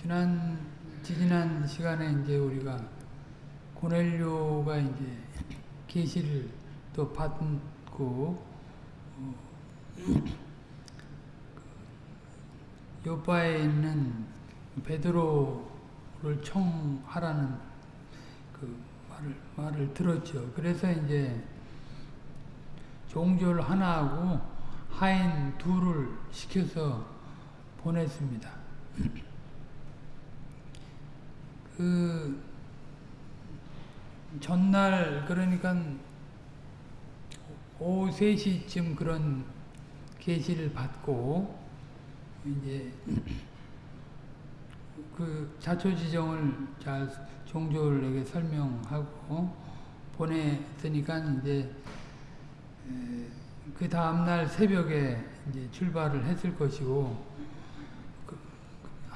지난 지지난 시간에 이제 우리가 고넬료가 이제 계시를 또 받고 어, 요바에 있는 베드로를 청하라는 그 말을 말을 들었죠. 그래서 이제 종졸 하나하고 하인 둘을 시켜서 보냈습니다. 그 전날 그러니까 오후 3시쯤 그런 계시를 받고 이제 그 자초지정을 잘 종졸에게 설명하고 보냈으니까 이제 그 다음날 새벽에 이제 출발을 했을 것이고 그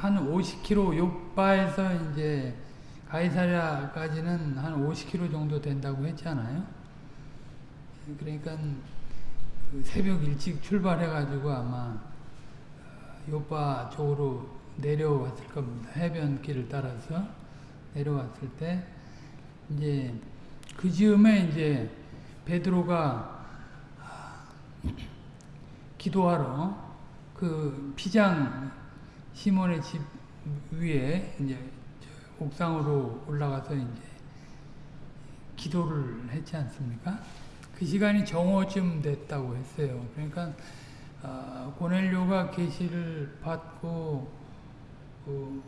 한 50km 요바에서 이제 가이사랴까지는 한 50km 정도 된다고 했잖아요. 그러니까 그 새벽 일찍 출발해가지고 아마 요바 쪽으로 내려왔을 겁니다. 해변길을 따라서 내려왔을 때 이제 그 즈음에 이제 베드로가 기도하러 그 피장 시몬의 집 위에 이제 옥상으로 올라가서 이제 기도를 했지 않습니까? 그 시간이 정오쯤 됐다고 했어요. 그러니까 어, 고넬료가 계시를 받고 어,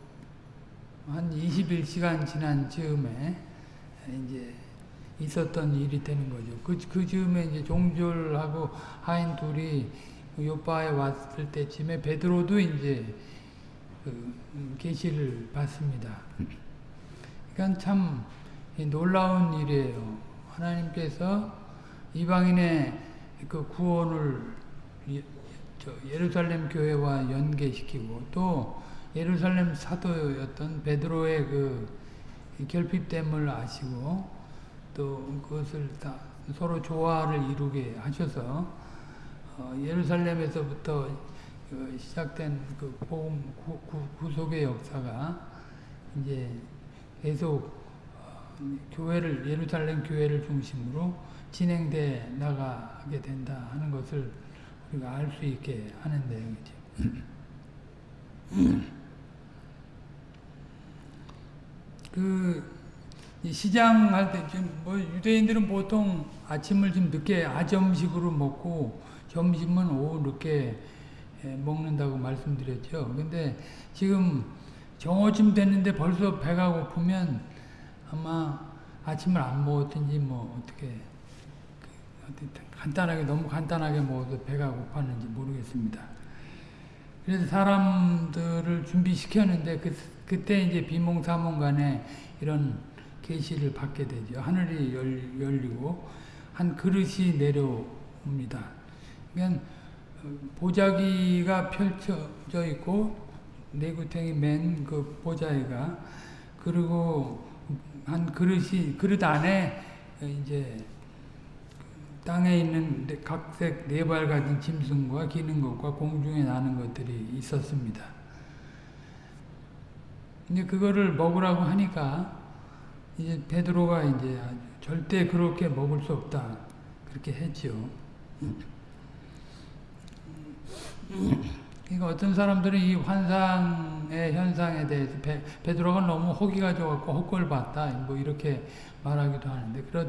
한 21시간 지난 즈음에 이제 있었던 일이 되는 거죠. 그, 그 즈음에 이제 종졸하고 하인 둘이 요바에 왔을 때쯤에 베드로도 이제 그 계시를 받습니다. 그러니까 참 놀라운 일이에요. 하나님께서 이방인의 그 구원을 예루살렘 교회와 연계시키고 또 예루살렘 사도였던 베드로의 그 결핍됨을 아시고 또 그것을 다 서로 조화를 이루게 하셔서 어 예루살렘에서부터 그 시작된 그 복음 구속의 역사가 이제 계속 어 교회를 예루살렘 교회를 중심으로 진행돼 나가게 된다 하는 것을 우리가 알 수 있게 하는데 그 시장할 때좀뭐 유대인들은 보통 아침을 좀 늦게 아점식으로 먹고 점심은 오후 늦게 먹는다고 말씀드렸죠. 근데 지금 정오쯤 됐는데 벌써 배가 고프면 아마 아침을 안 먹었든지 뭐 어떻게 간단하게 너무 간단하게 먹어서 배가 고팠는지 모르겠습니다. 그래서 사람들을 준비시켰는데 그, 그때 이제 비몽사몽 간에 이런 계시를 받게 되죠. 하늘이 열, 열리고 한 그릇이 내려옵니다. 그러니까 보자기가 펼쳐져 있고 내구탱이 맨 그 보자기가 그리고 한 그릇이 그릇 안에 이제 땅에 있는 각색 네 발 가진 짐승과 기는 것과 공중에 나는 것들이 있었습니다. 이제 그거를 먹으라고 하니까 이제 베드로가 이제 절대 그렇게 먹을 수 없다 그렇게 했죠. 그러니까 어떤 사람들은 이 환상의 현상에 대해서 베, 베드로가 너무 호기가 좋았고 헛걸 봤다 뭐 이렇게 말하기도 하는데 그렇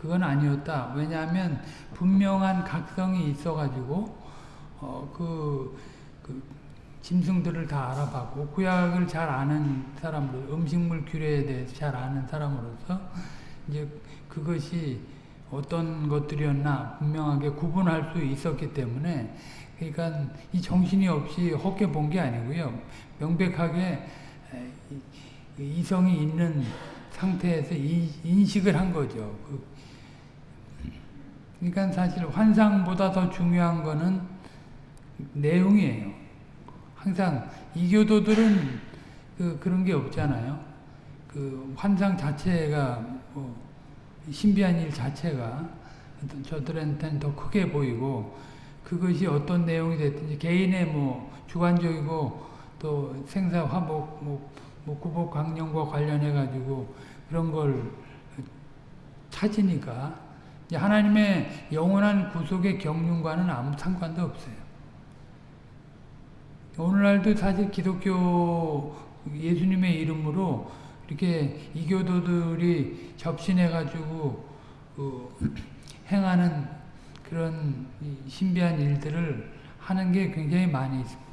그건 아니었다. 왜냐하면 분명한 각성이 있어가지고 어, 그, 그 짐승들을 다 알아봤고 구약을 잘 아는 사람으로 음식물 규례에 대해서 잘 아는 사람으로서 이제 그것이 어떤 것들이었나 분명하게 구분할 수 있었기 때문에 그러니까 이 정신이 없이 헛게 본 게 아니고요. 명백하게 이성이 있는 상태에서 인식을 한 거죠. 그러니까 사실 환상보다 더 중요한 거는 내용이에요. 항상 이교도들은 그 그런 게 없잖아요. 그 환상 자체가 뭐 신비한 일 자체가 저들한테는 더 크게 보이고 그것이 어떤 내용이 됐든지 개인의 뭐 주관적이고 또 생사 화복 뭐, 뭐 구복 강령과 관련해 가지고 그런 걸 찾으니까 하나님의 영원한 구속의 경륜과는 아무 상관도 없어요. 오늘날도 사실 기독교 예수님의 이름으로 이렇게 이교도들이 접신해 가지고 그 행하는 그런 신비한 일들을 하는 게 굉장히 많이 있습니다.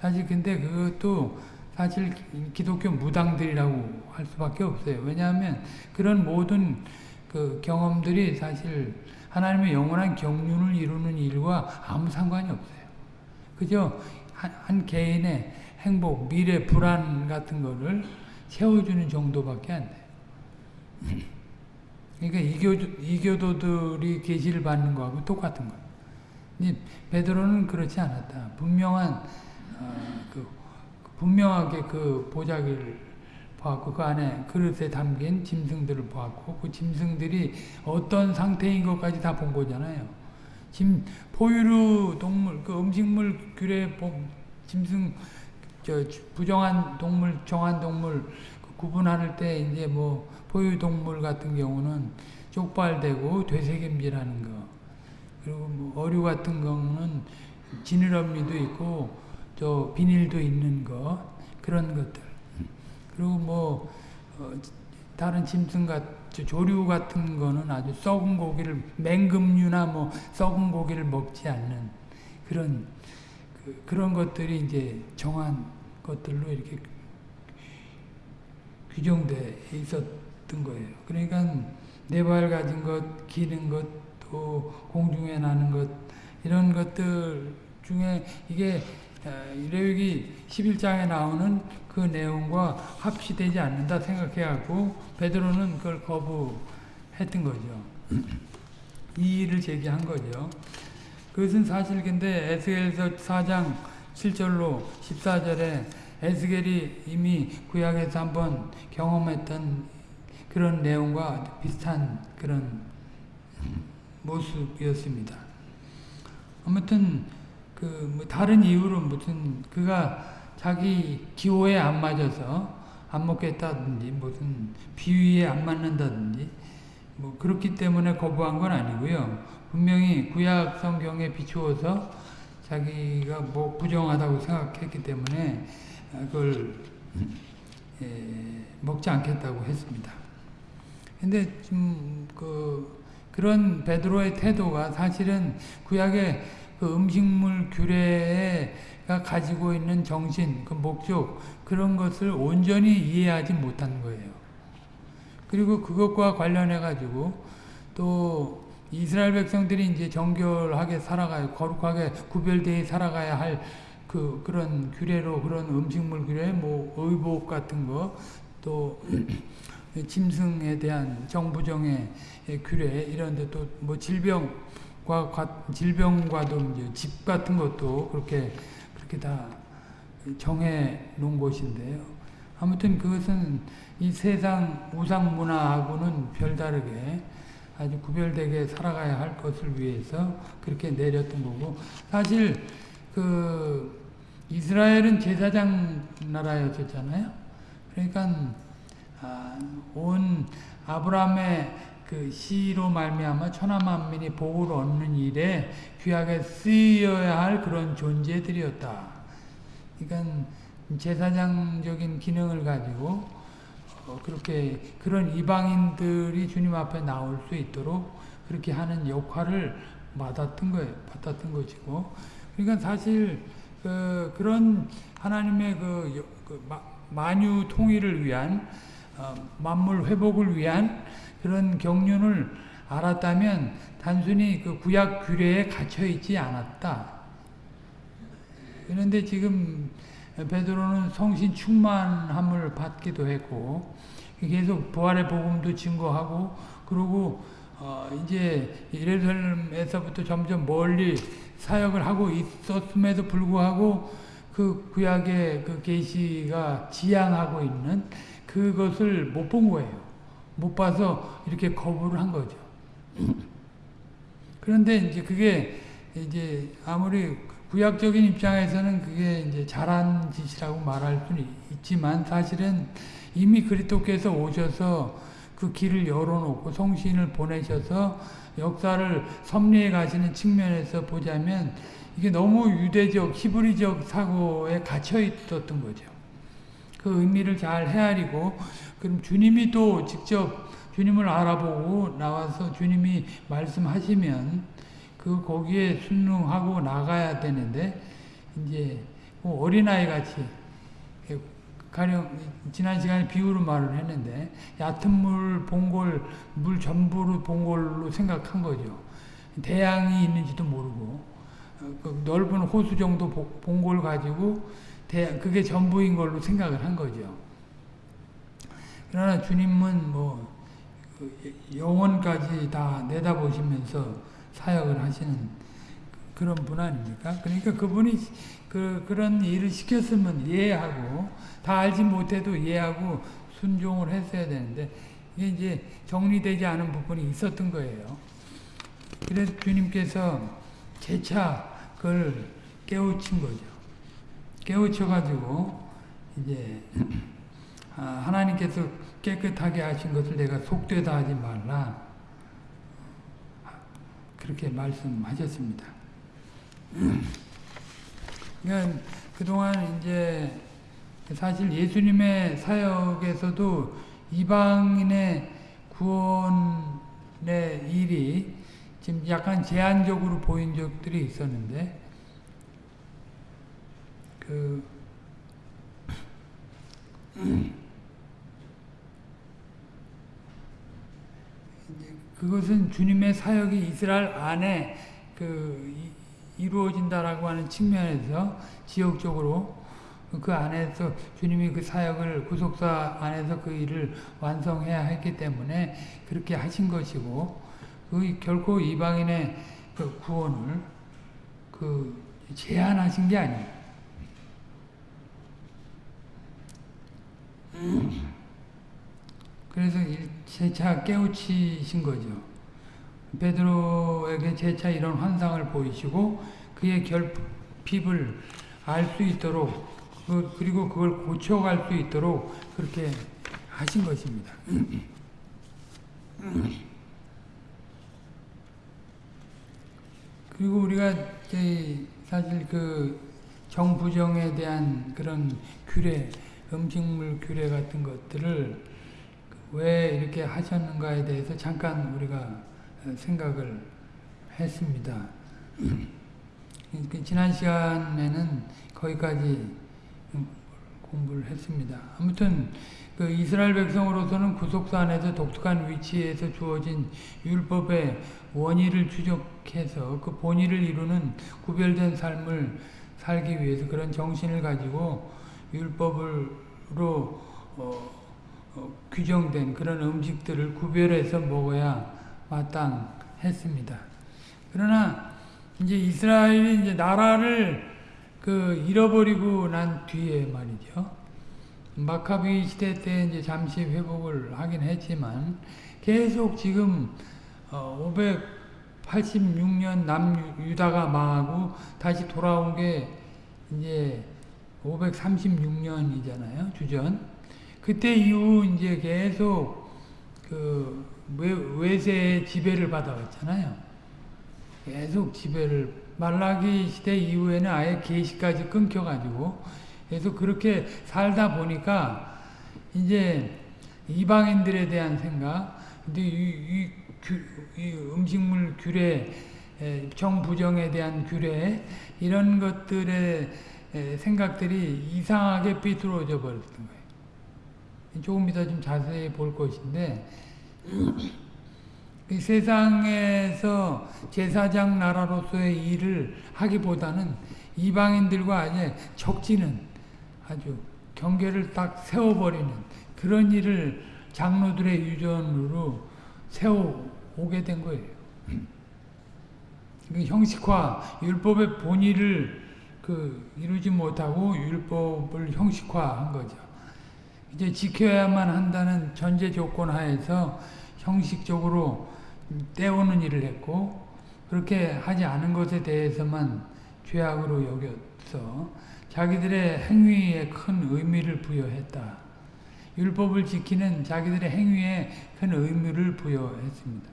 사실 근데 그것도 사실 기독교 무당들이라고 할 수밖에 없어요. 왜냐하면 그런 모든 그 경험들이 사실 하나님의 영원한 경륜을 이루는 일과 아무 상관이 없어요. 그저 한, 한 개인의 행복, 미래, 불안 같은 거를 채워주는 정도밖에 안 돼요. 그러니까 이교, 이교도들이 계시를 받는 거하고 똑같은 거예요. 베드로는 그렇지 않았다. 분명한 어, 그, 분명하게 그 보자기를 보았고 그 안에 그릇에 담긴 짐승들을 보았고 그 짐승들이 어떤 상태인 것까지 다 본 거잖아요. 짐 포유류 동물 그 음식물 규례 짐승 저 부정한 동물 정한 동물 그 구분할 때 이제 뭐 포유 동물 같은 경우는 쪽발되고 되새김질하는 거. 그리고 뭐 어류 같은 경우는 지느러미도 있고 저 비닐도 있는 거 그런 것들. 그리고 뭐 어, 다른 짐승 같 조류 같은 거는 아주 썩은 고기를 맹금류나 뭐 썩은 고기를 먹지 않는 그런 그, 그런 것들이 이제 정한 것들로 이렇게 규정돼 있었 던 거예요. 그러니까 네 발 가진 것, 기는 것, 또 공중에 나는 것 이런 것들 중에 이게 레위기 11장에 나오는 그 내용과 합치되지 않는다 생각해갖고 베드로는 그걸 거부했던 거죠. 이의를 제기한 거죠. 그것은 사실 근데 에스겔서 4장 7절로 14절에 에스겔이 이미 구약에서 한번 경험했던 그런 내용과 비슷한 그런 모습이었습니다. 아무튼 그 뭐 다른 이유로 무슨 그가 자기 기호에 안 맞아서 안 먹겠다든지 무슨 비위에 안 맞는다든지 뭐 그렇기 때문에 거부한 건 아니고요. 분명히 구약 성경에 비추어서 자기가 뭐 부정하다고 생각했기 때문에 그걸 예, 먹지 않겠다고 했습니다. 근데 좀그 그런 베드로의 태도가 사실은 구약의 그 음식물 규례가 가지고 있는 정신, 그 목적 그런 것을 온전히 이해하지 못한 거예요. 그리고 그것과 관련해 가지고 또 이스라엘 백성들이 이제 정결하게 살아가야 거룩하게 구별되어 살아가야 할 그 그런 규례로 그런 음식물 규례, 뭐 의복 같은 거, 또 짐승에 대한 정부정의 규례 이런 데 또 뭐 질병 과 질병과도 이제 집 같은 것도 그렇게 그렇게 다 정해 놓은 곳인데요. 아무튼 그것은 이 세상 우상 문화하고는 별다르게 아주 구별되게 살아가야 할 것을 위해서 그렇게 내렸던 거고 사실 그 이스라엘은 제사장 나라였었잖아요. 그러니까 아, 온 아브라함의 그 시로 말미암아 천하 만민이 복을 얻는 일에 귀하게 쓰여야 할 그런 존재들이었다. 그러니까 제사장적인 기능을 가지고 어 그렇게 그런 이방인들이 주님 앞에 나올 수 있도록 그렇게 하는 역할을 받았던 거예요. 받았던 것이고. 그러니까 사실 그 그런 하나님의 그, 그 만유 통일을 위한 어 만물 회복을 위한 그런 경륜을 알았다면 단순히 그 구약 규례에 갇혀 있지 않았다. 그런데 지금 베드로는 성신 충만함을 받기도 했고 계속 부활의 복음도 증거하고 그리고 어 이제 예루살렘에서부터 점점 멀리 사역을 하고 있었음에도 불구하고 그 구약의 그 계시가 지향하고 있는 그것을 못 본 거예요. 못 봐서 이렇게 거부를 한 거죠. 그런데 이제 그게 이제 아무리 구약적인 입장에서는 그게 이제 잘한 짓이라고 말할 수는 있지만 사실은 이미 그리스도께서 오셔서 그 길을 열어놓고 성신을 보내셔서 역사를 섭리해 가시는 측면에서 보자면 이게 너무 유대적 히브리적 사고에 갇혀 있었던 거죠. 그 의미를 잘 헤아리고 그럼 주님이 또 직접 주님을 알아보고 나와서 주님이 말씀하시면 그 거기에 순응하고 나가야 되는데 이제 뭐 어린아이 같이 가령 지난 시간에 비유로 말을 했는데 얕은 물 봉골 물 전부로 봉골로 생각한 거죠. 대양이 있는지도 모르고 그 넓은 호수 정도 봉골 가지고 대, 그게 전부인 걸로 생각을 한 거죠. 그러나 주님은 뭐 영원까지 다 내다보시면서 사역을 하시는 그런 분 아닙니까? 그러니까 그분이 그, 그런 일을 시켰으면 이해하고 다 알지 못해도 이해하고 순종을 했어야 되는데 이게 이제 정리되지 않은 부분이 있었던 거예요. 그래서 주님께서 재차 그걸 깨우친 거죠. 깨우쳐가지고 이제 아, 하나님께서 깨끗하게 하신 것을 내가 속되다 하지 말라 그렇게 말씀하셨습니다. 그러니까 그동안 이제 사실 예수님의 사역에서도 이방인의 구원의 일이 지금 약간 제한적으로 보인 적들이 있었는데 그 그것은 주님의 사역이 이스라엘 안에 그 이루어진다라고 하는 측면에서 지역적으로 그 안에서 주님이 그 사역을 구속사 안에서 그 일을 완성해야 했기 때문에 그렇게 하신 것이고 그 결코 이방인의 그 구원을 그 제한하신 게 아니에요. 그래서 재차 깨우치신 거죠. 베드로에게 재차 이런 환상을 보이시고 그의 결핍을 알 수 있도록 그, 그리고 그걸 고쳐갈 수 있도록 그렇게 하신 것입니다. 그리고 우리가 사실 그 정부정에 대한 그런 규례, 음식물 규례 같은 것들을 왜 이렇게 하셨는가에 대해서 잠깐 우리가 생각을 했습니다. 그 지난 시간에는 거기까지 공부를 했습니다. 아무튼 그 이스라엘 백성으로서는 구속사 안에서 독특한 위치에서 주어진 율법의 원의를 추적해서 그 본의를 이루는 구별된 삶을 살기 위해서 그런 정신을 가지고 율법으로 어, 어, 규정된 그런 음식들을 구별해서 먹어야 마땅했습니다. 그러나 이제 이스라엘이 이제 나라를 그 잃어버리고 난 뒤에 말이죠. 마카비 시대 때 이제 잠시 회복을 하긴 했지만 계속 지금 586년 남유다가 망하고 다시 돌아온 게 이제 536년이잖아요. 주전. 그때 이후 이제 계속 그 외세의 지배를 받아왔잖아요. 계속 지배를 말라기 시대 이후에는 아예 계시까지 끊겨가지고 계속 그렇게 살다 보니까 이제 이방인들에 대한 생각, 근데 이, 이, 규, 이 음식물 규례, 정부정에 대한 규례 이런 것들의 생각들이 이상하게 삐뚤어져 버렸던 거예요. 조금 이따 좀 자세히 볼 것인데 세상에서 제사장 나라로서의 일을 하기보다는 이방인들과 아예 적지는 아주 경계를 딱 세워버리는 그런 일을 장로들의 유전으로 세워오게 된 거예요. 그 형식화, 율법의 본의를 그 이루지 못하고 율법을 형식화한 거죠. 이제 지켜야만 한다는 전제 조건 하에서 형식적으로 때우는 일을 했고 그렇게 하지 않은 것에 대해서만 죄악으로 여겼어 자기들의 행위에 큰 의미를 부여했다. 율법을 지키는 자기들의 행위에 큰 의미를 부여했습니다.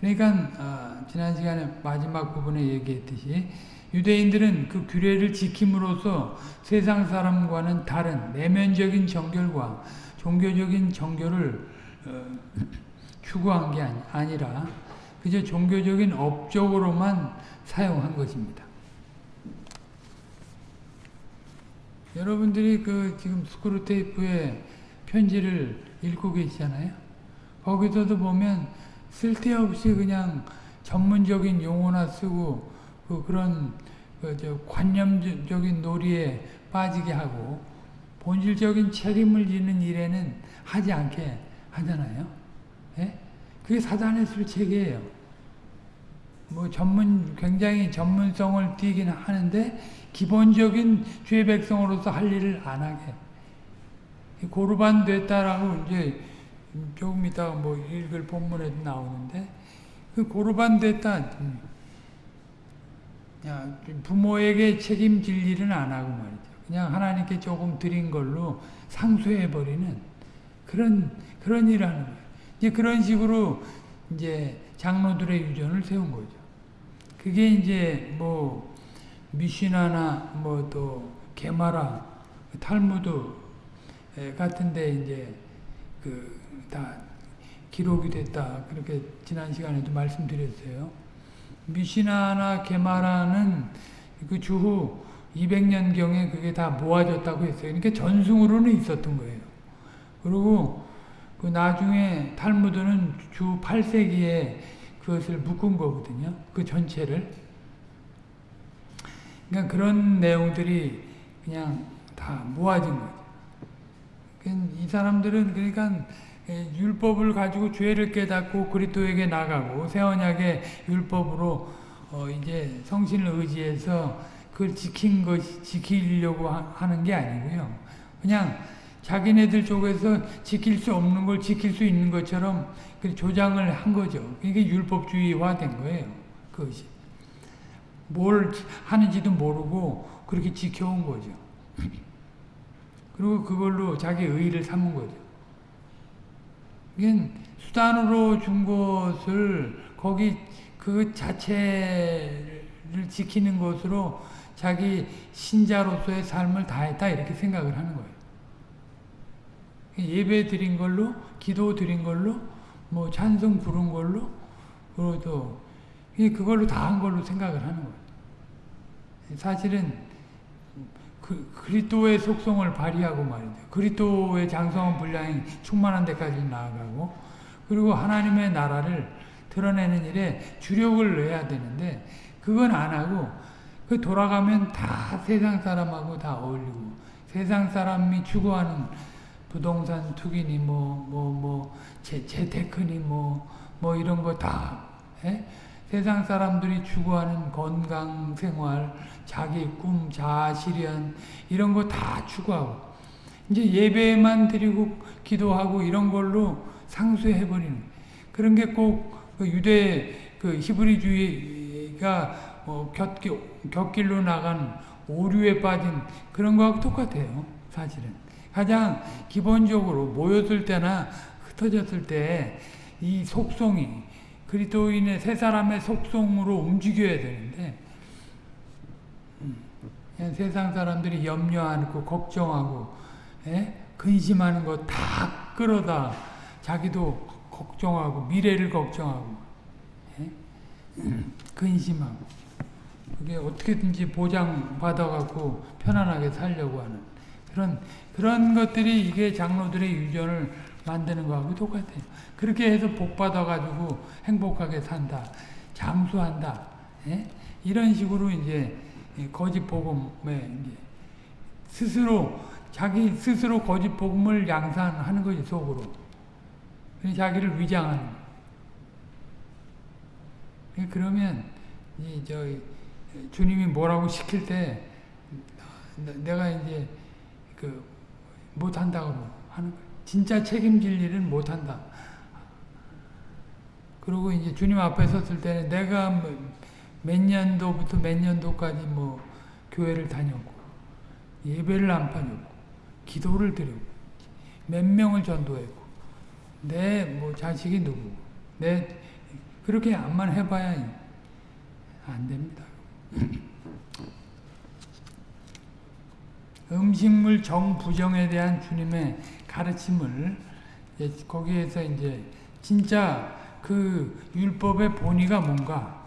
그러니까 어, 지난 시간에 마지막 부분에 얘기했듯이 유대인들은 그 규례를 지킴으로써 세상 사람과는 다른 내면적인 정결과 종교적인 정결을 어, 추구한 게 아니라 그저 종교적인 업적으로만 사용한 것입니다. 여러분들이 그 지금 스크루 테이프의 편지를 읽고 계시잖아요. 거기서도 보면 쓸데없이 그냥 전문적인 용어나 쓰고 그 그런 그저 관념적인 놀이에 빠지게 하고 본질적인 책임을 지는 일에는 하지 않게 하잖아요. 예? 그게 사단의 술책이에요. 뭐 전문 굉장히 전문성을 띠긴 하는데 기본적인 죄 백성으로서 할 일을 안 하게. 고르반 됐다라고 이제 조금 이따 뭐 읽을 본문에도 나오는데 그 고르반 됐다. 야, 부모에게 책임질 일은 안 하고 말이죠. 그냥 하나님께 조금 드린 걸로 상수해 버리는 그런 그런 일을 하는 거예요. 이제 그런 식으로 이제 장로들의 유전을 세운 거죠. 그게 이제 뭐 미시나나 뭐 또 게마라 탈무드 같은데 이제 그 다 기록이 됐다 그렇게 지난 시간에도 말씀드렸어요. 미시나나 게마라는 그 주후 200년 경에 그게 다 모아졌다고 했어요. 그러니까 전승으로는 있었던 거예요. 그리고 그 나중에 탈무드는 주 8세기에 그것을 묶은 거거든요. 그 전체를. 그러니까 그런 내용들이 그냥 다 모아진 거죠. 이 사람들은 그러니까 율법을 가지고 죄를 깨닫고 그리스도에게 나가고 새 언약의 율법으로 어 이제 성신을 의지해서 그걸 지킨 것 지키려고 하는 게 아니고요. 그냥 자기네들 쪽에서 지킬 수 없는 걸 지킬 수 있는 것처럼 조장을 한 거죠. 이게 율법주의화 된 거예요. 그것이. 뭘 하는지도 모르고 그렇게 지켜온 거죠. 그리고 그걸로 자기 의의를 삼은 거죠. 이게 수단으로 준 것을 거기 그 자체를 지키는 것으로 자기 신자로서의 삶을 다했다 이렇게 생각을 하는 거예요. 예배 드린 걸로, 기도 드린 걸로, 뭐 찬송 부른 걸로, 그것도 그걸로 다 한 걸로 생각을 하는 거예요. 사실은 그 그리스도의 속성을 발휘하고 말이죠. 그리스도의 장성한 분량이 충만한 데까지 나아가고 그리고 하나님의 나라를 드러내는 일에 주력을 해야 되는데 그건 안 하고 그 돌아가면 다 세상 사람하고 다 어울리고 세상 사람이 추구하는 부동산 투기니 뭐 뭐 뭐 재테크니 뭐 뭐 이런 거다 예? 세상 사람들이 추구하는 건강 생활, 자기 꿈, 자아 실현 이런 거 다 추구하고 이제 예배만 드리고 기도하고 이런 걸로 상수해 버리는 그런 게꼭 그 유대 그 히브리주의가 어 곁길, 곁길로 나간 오류에 빠진 그런 거하고 똑같아요. 사실은 가장 기본적으로 모였을 때나 흩어졌을 때 이 속성이 그리스도인의 세 사람의 속성으로 움직여야 되는데 음, 세상 사람들이 염려하고 걱정하고 에? 예? 근심하는 거 다 끌어다 자기도 걱정하고 미래를 걱정하고 에? 예? 음, 근심하고 그게 어떻게든지 보장받아갖고 편안하게 살려고 하는 그런 그런 것들이 이게 장로들의 유전을 만드는 거하고 똑같아요. 그렇게 해서 복 받아가지고 행복하게 산다, 장수한다, 예? 이런 식으로 이제 거짓 복음에 스스로 자기 스스로 거짓 복음을 양산하는 거지 속으로. 자기를 위장하는. 그러면 이저 주님이 뭐라고 시킬 때 내가 이제 그 못한다고 하는 거예요. 진짜 책임질 일은 못한다. 그리고 이제 주님 앞에 섰을 때는 내가 뭐 몇 년도부터 몇 년도까지 뭐 교회를 다녔고 예배를 안 빠졌고 기도를 드렸고 몇 명을 전도했고 내 뭐 자식이 누구 내 그렇게 암만 해봐야 안 됩니다. 음식물 정부정에 대한 주님의 가르침을 거기에서 이제 진짜 그 율법의 본의가 뭔가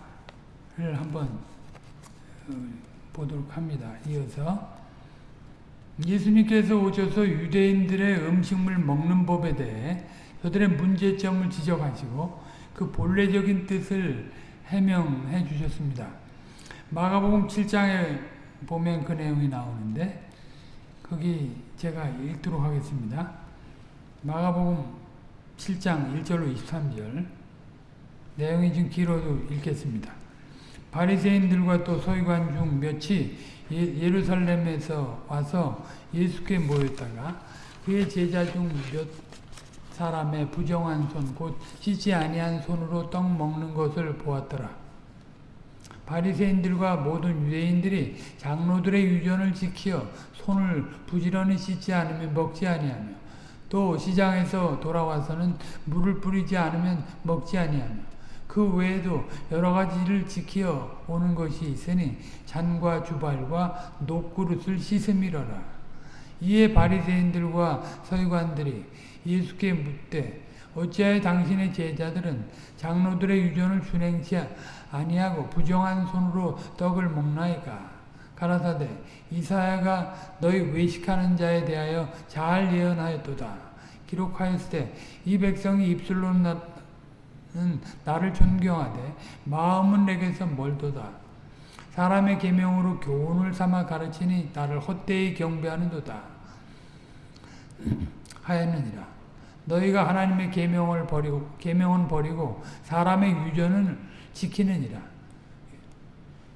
를 한번 어, 보도록 합니다. 이어서 예수님께서 오셔서 유대인들의 음식물 먹는 법에 대해 그들의 문제점을 지적하시고 그 본래적인 뜻을 해명해 주셨습니다. 마가복음 7장에 보면 그 내용이 나오는데 거기 제가 읽도록 하겠습니다. 마가복음 7장 1절로 23절 내용이 좀 길어도 읽겠습니다. 바리새인들과 또 서기관 중 몇이 예, 예루살렘에서 와서 예수께 모였다가 그의 제자 중 몇 사람의 부정한 손, 곧 씻지 아니한 손으로 떡 먹는 것을 보았더라. 바리새인들과 모든 유대인들이 장로들의 유전을 지키어 손을 부지런히 씻지 않으면 먹지 아니하며 또 시장에서 돌아와서는 물을 뿌리지 않으면 먹지 아니하며 그 외에도 여러 가지를 지키어 오는 것이 있으니 잔과 주발과 녹그릇을 씻음이러라. 이에 바리새인들과 서기관들이 예수께 묻되 어찌하여 당신의 제자들은 장로들의 유전을 준행치 아니하고 부정한 손으로 떡을 먹나이까 가라사대 이사야가 너희 외식하는 자에 대하여 잘 예언하였도다 기록하였을 때 이 백성이 입술로는 나를 존경하되 마음은 내게서 멀도다 사람의 계명으로 교훈을 삼아 가르치니 나를 헛되이 경배하는도다 하였느니라 너희가 하나님의 계명을 버리고 계명은 버리고 사람의 유전을 지키느니라.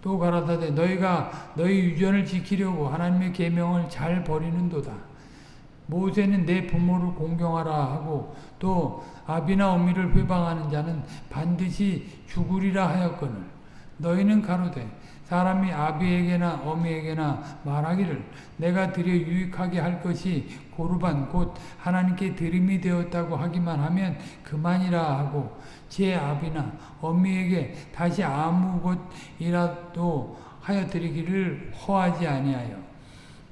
또 가라사대 너희가 너희 유전을 지키려고 하나님의 계명을 잘 버리는도다. 모세는 내 부모를 공경하라 하고 또 아비나 어미를 회방하는 자는 반드시 죽으리라 하였거늘. 너희는 가로되 사람이 아비에게나 어미에게나 말하기를 내가 드려 유익하게 할 것이 고르반 곧 하나님께 드림이 되었다고 하기만 하면 그만이라 하고 제 아비나 어미에게 다시 아무 것이라도 하여 드리기를 허하지 아니하여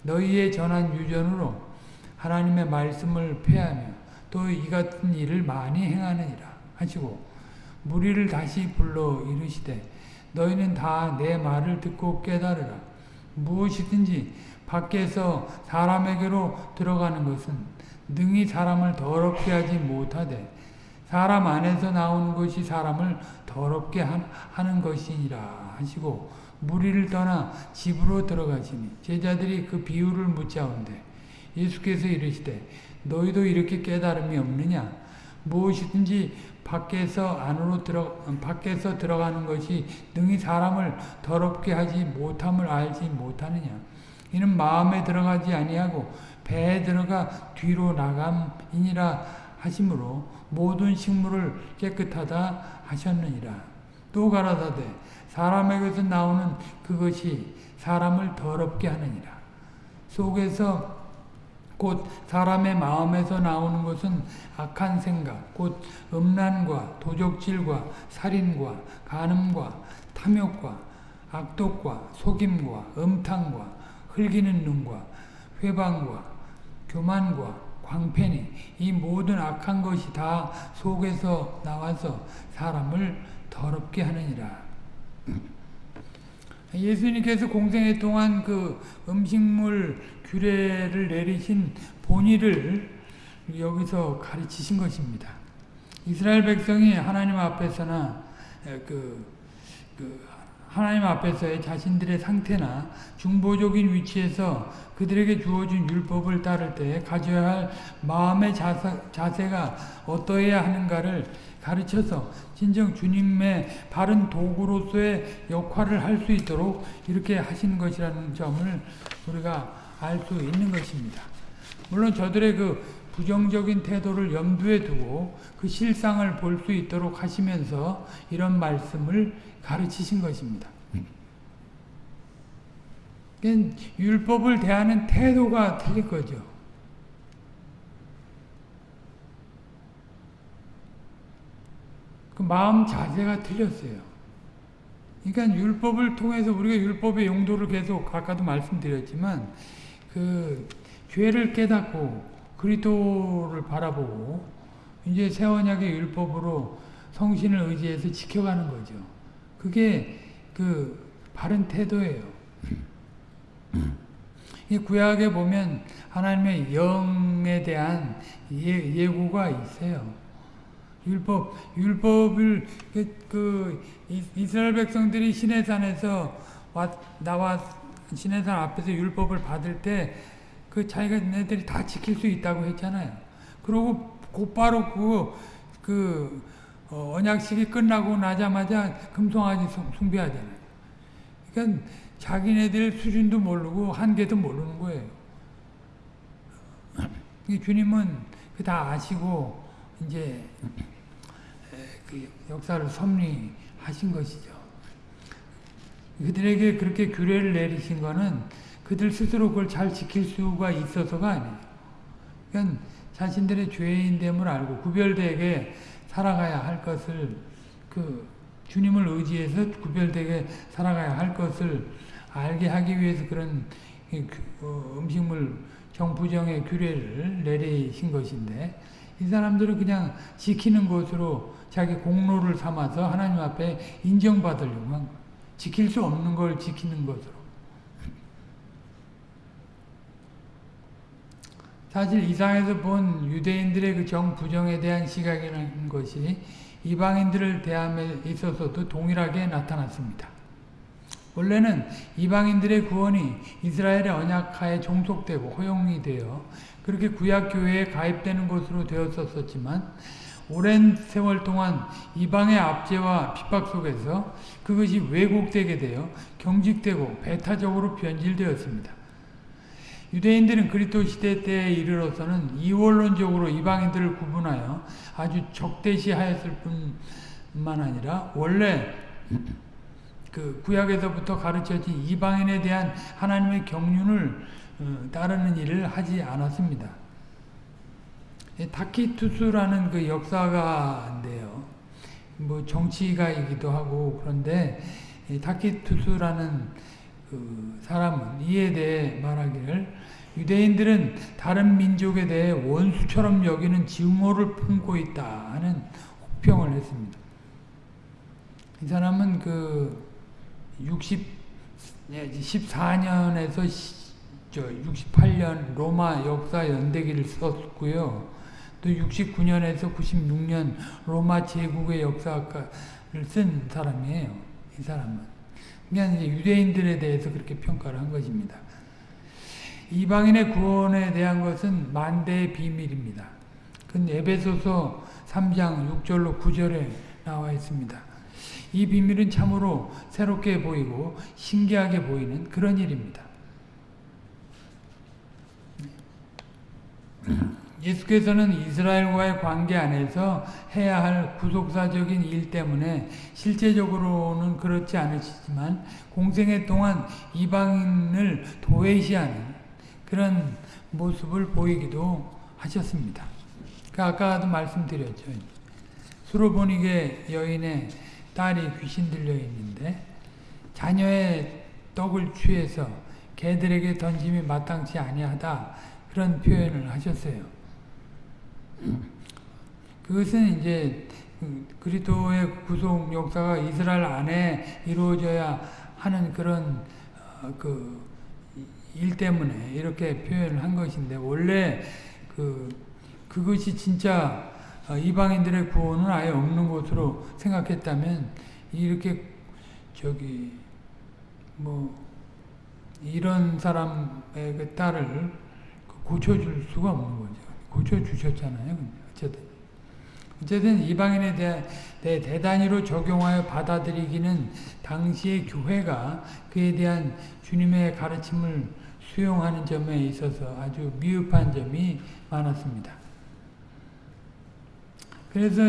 너희의 전한 유전으로 하나님의 말씀을 폐하며 또 이 같은 일을 많이 행하느니라 하시고 무리를 다시 불러 이르시되 너희는 다 내 말을 듣고 깨달으라. 무엇이든지 밖에서 사람에게로 들어가는 것은 능히 사람을 더럽게 하지 못하되 사람 안에서 나오는 것이 사람을 더럽게 하는 것이니라 하시고 무리를 떠나 집으로 들어가시니 제자들이 그 비유를 묻자온대 예수께서 이르시되 너희도 이렇게 깨달음이 없느냐? 무엇이든지 밖에서 안으로 들어 밖에서 들어가는 것이 능히 사람을 더럽게 하지 못함을 알지 못하느냐? 이는 마음에 들어가지 아니하고 배에 들어가 뒤로 나감이니라 하심으로 모든 식물을 깨끗하다 하셨느니라. 또 가라사대 사람에게서 나오는 그것이 사람을 더럽게 하느니라. 속에서 곧 사람의 마음에서 나오는 것은 악한 생각, 곧 음란과 도적질과 살인과 간음과 탐욕과 악독과 속임과 음탕과 흘기는 눈과 회방과 교만과 광팬이 이 모든 악한 것이 다 속에서 나와서 사람을 더럽게 하느니라. 예수님께서 공생애 동안 그 음식물 규례를 내리신 본의를 여기서 가르치신 것입니다. 이스라엘 백성이 하나님 앞에서나 그, 그 하나님 앞에서의 자신들의 상태나 중보적인 위치에서 그들에게 주어진 율법을 따를 때 가져야 할 마음의 자세, 자세가 어떠해야 하는가를 가르쳐서 진정 주님의 바른 도구로서의 역할을 할 수 있도록 이렇게 하시는 것이라는 점을 우리가 알 수 있는 것입니다. 물론 저들의 그 부정적인 태도를 염두에 두고 그 실상을 볼 수 있도록 하시면서 이런 말씀을 가르치신 것입니다. 그러니까 율법을 대하는 태도가 틀린 거죠. 그 마음 자세가 틀렸어요. 그러니까 율법을 통해서 우리가 율법의 용도를 계속 아까도 말씀드렸지만 그 죄를 깨닫고 그리스도를 바라보고 이제 새 언약의 율법으로 성신을 의지해서 지켜가는 거죠. 그게 그 바른 태도예요. 이 구약에 보면 하나님의 영에 대한 예, 예고가 있어요. 율법, 율법을 그, 그 이스라엘 백성들이 시내산에서 와, 나와 시내산 앞에서 율법을 받을 때 그 자기가 네들이 다 지킬 수 있다고 했잖아요. 그리고 곧바로 그, 그 어, 언약식이 끝나고 나자마자 금송아지 숭배하잖아요. 그러니까 자기네들 수준도 모르고 한계도 모르는 거예요. 주님은 그 다 아시고 이제 그 역사를 섭리하신 것이죠. 그들에게 그렇게 규례를 내리신 거는 그들 스스로 그걸 잘 지킬 수가 있어서가 아니에요. 그러니까 자신들의 죄인됨을 알고 구별되게 살아가야 할 것을 그 주님을 의지해서 구별되게 살아가야 할 것을 알게 하기 위해서 그런 어, 음식물 정부정의 규례를 내리신 것인데 이 사람들은 그냥 지키는 것으로 자기 공로를 삼아서 하나님 앞에 인정받으려고 한 거예요. 지킬 수 없는 걸 지키는 것으로. 사실 이상에서 본 유대인들의 그 정부정에 대한 시각이라는 것이 이방인들을 대함에 있어서도 동일하게 나타났습니다. 원래는 이방인들의 구원이 이스라엘의 언약하에 종속되고 허용이 되어 그렇게 구약교회에 가입되는 것으로 되었었지만 오랜 세월 동안 이방의 압제와 핍박 속에서 그것이 왜곡되게 되어 경직되고 배타적으로 변질되었습니다. 유대인들은 그리스도 시대 때에 이르러서는 이원론적으로 이방인들을 구분하여 아주 적대시하였을 뿐만 아니라 원래 그 구약에서부터 가르쳐진 이방인에 대한 하나님의 경륜을 어, 따르는 일을 하지 않았습니다. 타키투스라는 그 역사가인데요. 뭐 정치가이기도 하고 그런데 타키투스라는 그 사람은 이에 대해 말하기를 유대인들은 다른 민족에 대해 원수처럼 여기는 증오를 품고 있다 하는 혹평을 했습니다. 이 사람은 그 60, 14년에서 68년 로마 역사 연대기를 썼고요. 또 69년에서 96년 로마 제국의 역사학과를 쓴 사람이에요. 이 사람은. 그냥 유대인들에 대해서 그렇게 평가를 한 것입니다. 이방인의 구원에 대한 것은 만대의 비밀입니다. 그 에베소서 3장 6절로 9절에 나와 있습니다. 이 비밀은 참으로 새롭게 보이고 신기하게 보이는 그런 일입니다. 예수께서는 이스라엘과의 관계 안에서 해야 할 구속사적인 일 때문에 실제적으로는 그렇지 않으시지만 공생애 동안 이방인을 도외시하는 그런 모습을 보이기도 하셨습니다. 그 아까도 말씀드렸죠. 수로보니게 여인의 딸이 귀신 들려 있는데 자녀의 떡을 취해서 개들에게 던짐이 마땅치 아니하다 그런 표현을 하셨어요. 그것은 이제 그리스도의 구속 역사가 이스라엘 안에 이루어져야 하는 그런 어, 그일 때문에 이렇게 표현을 한 것인데 원래 그 그것이 진짜 어, 이방인들의 구원은 아예 없는 것으로 생각했다면 이렇게 저기 뭐 이런 사람의 그 딸을 고쳐줄 수가 없는 거죠. 고쳐주셨잖아요. 어쨌든. 어쨌든 이방인에 대해 대단히로 적용하여 받아들이기는 당시의 교회가 그에 대한 주님의 가르침을 수용하는 점에 있어서 아주 미흡한 점이 많았습니다. 그래서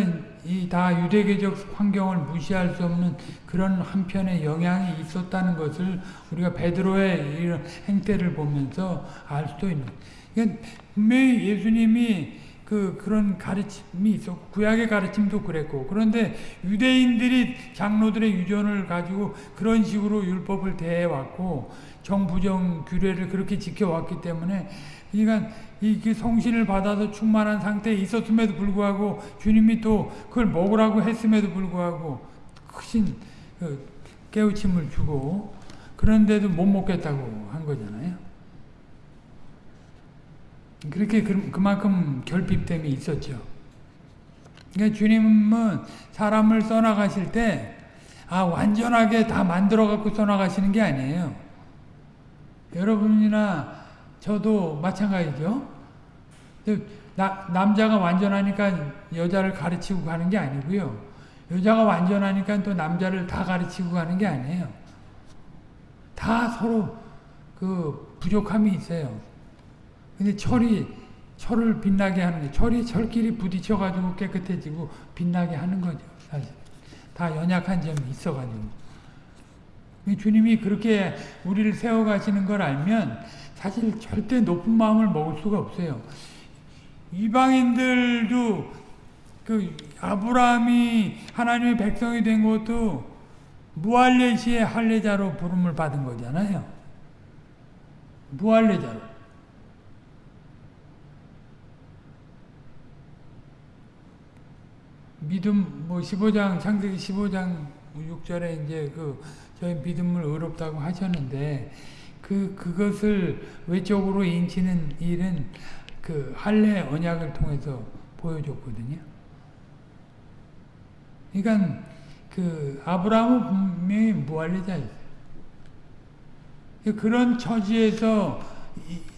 이 다 유대계적 환경을 무시할 수 없는 그런 한편의 영향이 있었다는 것을 우리가 베드로의 이런 행태를 보면서 알 수도 있는. 그러니까 분명히 예수님이 그 그런 가르침이 있었고 구약의 가르침도 그랬고 그런데 유대인들이 장로들의 유전을 가지고 그런 식으로 율법을 대해왔고 정부정 규례를 그렇게 지켜왔기 때문에 그러니까 이 성신을 받아서 충만한 상태에 있었음에도 불구하고 주님이 또 그걸 먹으라고 했음에도 불구하고 크신 그 깨우침을 주고 그런데도 못 먹겠다고 한 거잖아요. 그렇게 그만큼 결핍됨이 있었죠. 그러니까 주님은 사람을 써나가실 때, 아, 완전하게 다 만들어갖고 써나가시는 게 아니에요. 여러분이나 저도 마찬가지죠. 나, 남자가 완전하니까 여자를 가르치고 가는 게 아니고요. 여자가 완전하니까 또 남자를 다 가르치고 가는 게 아니에요. 다 서로 그 부족함이 있어요. 근데 철이 철을 빛나게 하는 게 철이 철끼리 부딪혀 가지고 깨끗해지고 빛나게 하는 거죠. 사실 다 연약한 점이 있어 가지고 주님이 그렇게 우리를 세워 가시는 걸 알면 사실 절대 높은 마음을 먹을 수가 없어요. 이방인들도 그 아브라함이 하나님의 백성이 된 것도 무할레시의 할례자로 부름을 받은 거잖아요. 무할레자로. 믿음 뭐 15장 창세기 15장 6절에 이제 그 저희 믿음을 의롭다고 하셨는데 그 그것을 외적으로 인치는 일은 그 할례 언약을 통해서 보여줬거든요. 그러니까 그 아브라함은 분명히 무할례자였어요. 그런 처지에서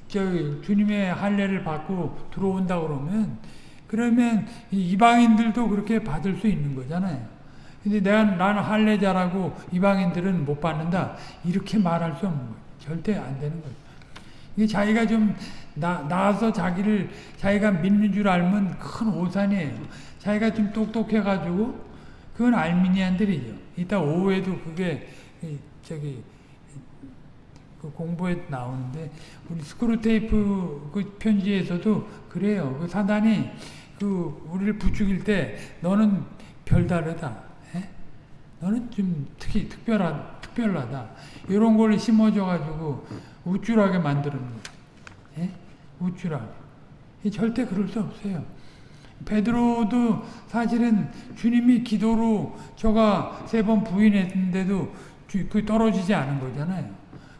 저 주님의 할례를 받고 들어온다 그러면 그러면 이방인들도 그렇게 받을 수 있는 거잖아요. 근데 내가 나는 할례자라고 이방인들은 못 받는다. 이렇게 말할 수 없는 거예요. 절대 안 되는 거예요. 이게 자기가 좀 나, 나와서 자기를 자기가 믿는 줄 알면 큰 오산이에요. 자기가 좀 똑똑해가지고 그건 알미니안들이죠. 이따 오후에도 그게 저기 그 공부에 나오는데 우리 스크루테이프 그 편지에서도 그래요. 그 사단이 그 우리를 부추길 때 너는 별다르다. 에? 예? 너는 좀 특히 특별한 특별하다. 이런 걸 심어줘 가지고 우쭐하게 만드는 거. 예? 우쭐하게. 절대 그럴 수 없어요. 베드로도 사실은 주님이 기도로 저가 세 번 부인했는데도 그 떨어지지 않은 거잖아요.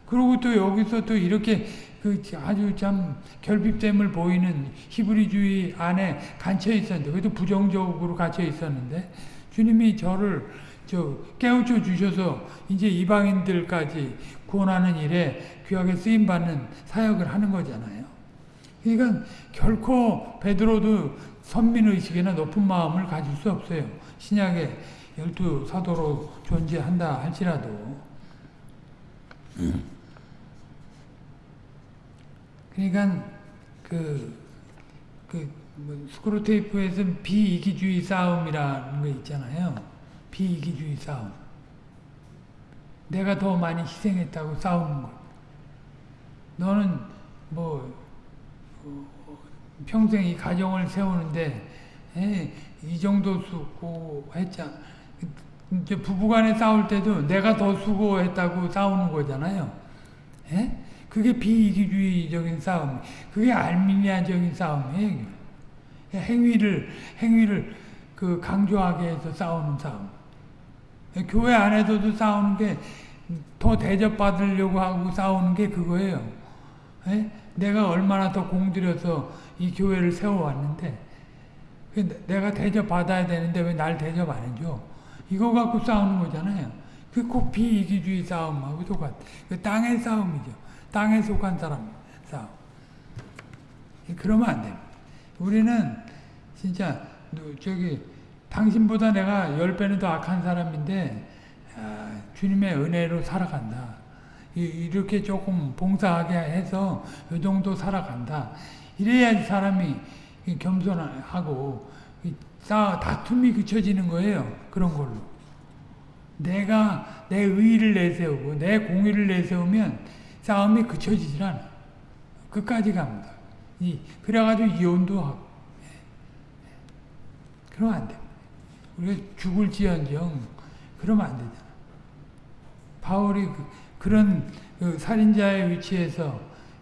그리고 또 여기서 또 이렇게 그 아주 참 결핍됨을 보이는 히브리주의 안에 갇혀 있었는데, 그래도 부정적으로 갇혀 있었는데, 주님이 저를 저 깨우쳐 주셔서 이제 이방인들까지 구원하는 일에 귀하게 쓰임 받는 사역을 하는 거잖아요. 그러니까 결코 베드로도 선민 의식이나 높은 마음을 가질 수 없어요. 신약에 열두 사도로 존재한다 할지라도. 그러니까 그, 그 뭐 스크루테이프에서 비이기주의 싸움이라는 거 있잖아요. 비이기주의 싸움. 내가 더 많이 희생했다고 싸우는 거. 너는 뭐 어, 평생 이 가정을 세우는데 에, 이 정도 수고했잖아. 이제 부부간에 싸울 때도 내가 더 수고했다고 싸우는 거잖아요. 에? 그게 비이기주의적인 싸움, 그게 알미니아적인 싸움이에요. 행위를 행위를 그 강조하게 해서 싸우는 싸움. 교회 안에서도 싸우는 게 더 대접받으려고 하고 싸우는 게 그거예요. 에? 내가 얼마나 더 공들여서 이 교회를 세워왔는데 그 내가 대접받아야 되는데 왜 날 대접 안 해줘? 이거 갖고 싸우는 거잖아요. 그꼭 비이기주의 싸움하고 똑같. 그 땅의 싸움이죠. 땅에 속한 사람 싸움. 그러면 안 됩니다. 우리는 진짜 저기 당신보다 내가 열 배는 더 악한 사람인데 아, 주님의 은혜로 살아간다. 이렇게 조금 봉사하게 해서 이 정도 살아간다. 이래야 사람이 겸손하고 싸 다툼이 그쳐지는 거예요. 그런 걸로. 내가 내 의의를 내세우고 내 공의를 내세우면 싸움이 그쳐지질 않아. 끝까지 갑니다. 이 그래가지고 이혼도 하고. 그러면 안 돼. 우리가 죽을지언정 그러면 안 되잖아. 바울이 그, 런 그 살인자의 위치에서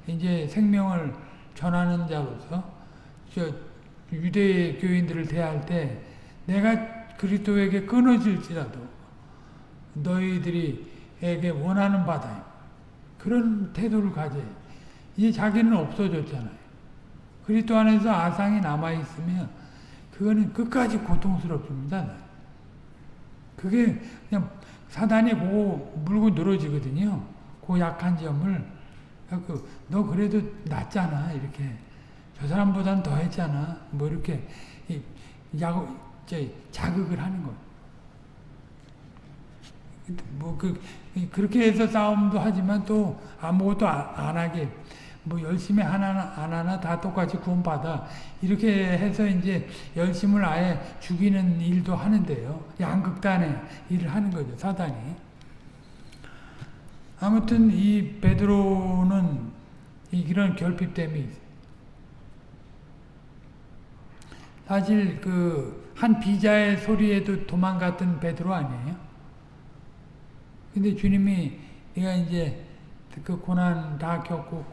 이제 생명을 전하는 자로서 저 유대 교인들을 대할 때 내가 그리스도에게 끊어질지라도 너희들이에게 원하는 바다 그런 태도를 가져. 이제 자기는 없어졌잖아요. 그리스도 안에서 아상이 남아 있으면 그거는 끝까지 고통스럽습니다. 그게 그냥 사단이 보고 물고 늘어지거든요. 그 약한 점을 그, 너 그래도 낫잖아 이렇게 저 사람보단 더 했잖아 뭐 이렇게 야 자극을 하는 거. 뭐 그 그렇게 해서 싸움도 하지만 또 아무것도 안 하게 뭐 열심히 하나 안 하나 다 똑같이 구원받아 이렇게 해서 이제 열심을 아예 죽이는 일도 하는데요. 양극단의 일을 하는 거죠 사단이. 아무튼 이 베드로는 이런 결핍됨이. 사실 그 한 비자의 소리에도 도망갔던 베드로 아니에요? 근데 주님이 네가 이제 그 고난 다 겪고